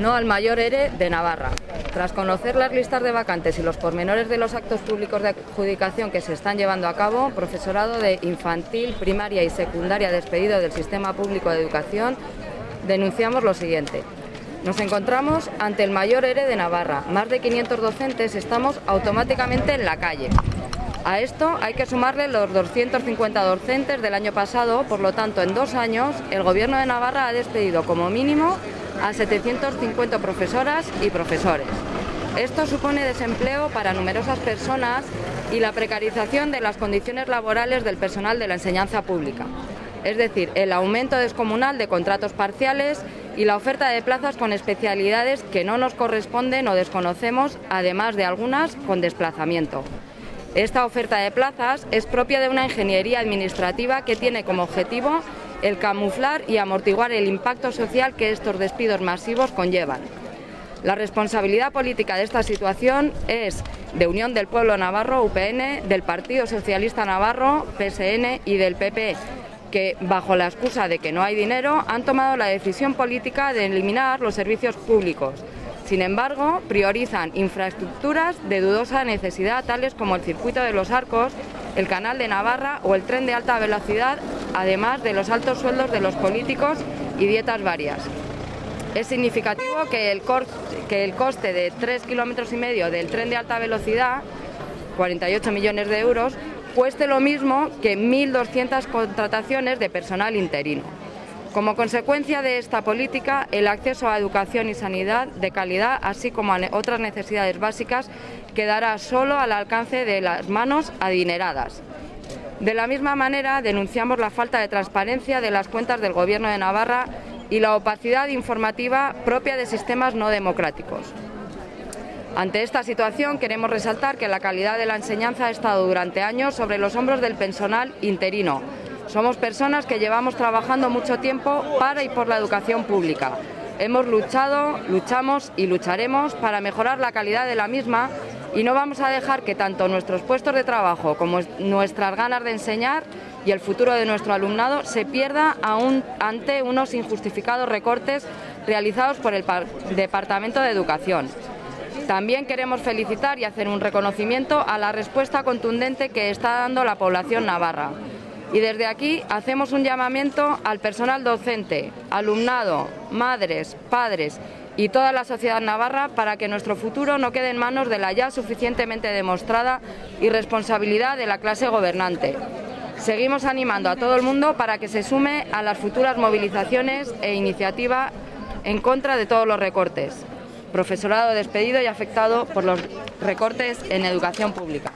No al mayor ERE de Navarra. Tras conocer las listas de vacantes y los pormenores de los actos públicos de adjudicación que se están llevando a cabo, profesorado de infantil, primaria y secundaria despedido del sistema público de educación, denunciamos lo siguiente. Nos encontramos ante el mayor ERE de Navarra. Más de 500 docentes estamos automáticamente en la calle. A esto hay que sumarle los 250 docentes del año pasado, por lo tanto, en dos años el Gobierno de Navarra ha despedido como mínimo a 750 profesoras y profesores. Esto supone desempleo para numerosas personas y la precarización de las condiciones laborales del personal de la enseñanza pública. Es decir, el aumento descomunal de contratos parciales y la oferta de plazas con especialidades que no nos corresponden o desconocemos, además de algunas con desplazamiento. Esta oferta de plazas es propia de una ingeniería administrativa que tiene como objetivo el camuflar y amortiguar el impacto social que estos despidos masivos conllevan. La responsabilidad política de esta situación es de Unión del Pueblo Navarro, UPN, del Partido Socialista Navarro, PSN y del PP, que, bajo la excusa de que no hay dinero, han tomado la decisión política de eliminar los servicios públicos, sin embargo, priorizan infraestructuras de dudosa necesidad, tales como el circuito de los arcos, el canal de Navarra o el tren de alta velocidad, además de los altos sueldos de los políticos y dietas varias. Es significativo que el, coste de 3 kilómetros y medio del tren de alta velocidad, 48 millones de euros, cueste lo mismo que 1.200 contrataciones de personal interino. Como consecuencia de esta política, el acceso a educación y sanidad de calidad, así como a otras necesidades básicas, quedará solo al alcance de las manos adineradas. De la misma manera, denunciamos la falta de transparencia de las cuentas del Gobierno de Navarra y la opacidad informativa propia de sistemas no democráticos. Ante esta situación queremos resaltar que la calidad de la enseñanza ha estado durante años sobre los hombros del personal interino, somos personas que llevamos trabajando mucho tiempo para y por la educación pública. Hemos luchado, luchamos y lucharemos para mejorar la calidad de la misma y no vamos a dejar que tanto nuestros puestos de trabajo como nuestras ganas de enseñar y el futuro de nuestro alumnado se pierda aún ante unos injustificados recortes realizados por el Departamento de Educación. También queremos felicitar y hacer un reconocimiento a la respuesta contundente que está dando la población navarra. Y desde aquí hacemos un llamamiento al personal docente, alumnado, madres, padres y toda la sociedad navarra para que nuestro futuro no quede en manos de la ya suficientemente demostrada irresponsabilidad de la clase gobernante. Seguimos animando a todo el mundo para que se sume a las futuras movilizaciones e iniciativa en contra de todos los recortes. Profesorado despedido y afectado por los recortes en educación pública.